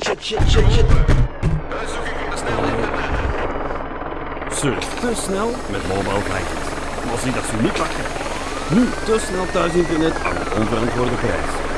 shit, shit, shit, shit, shit. Uitzoeking van de snelle internet. Surf te snel met mobile vikings. Maar zie dat ze niet pakken? Nu te snel thuisinternet aan een onverantwoorde prijs.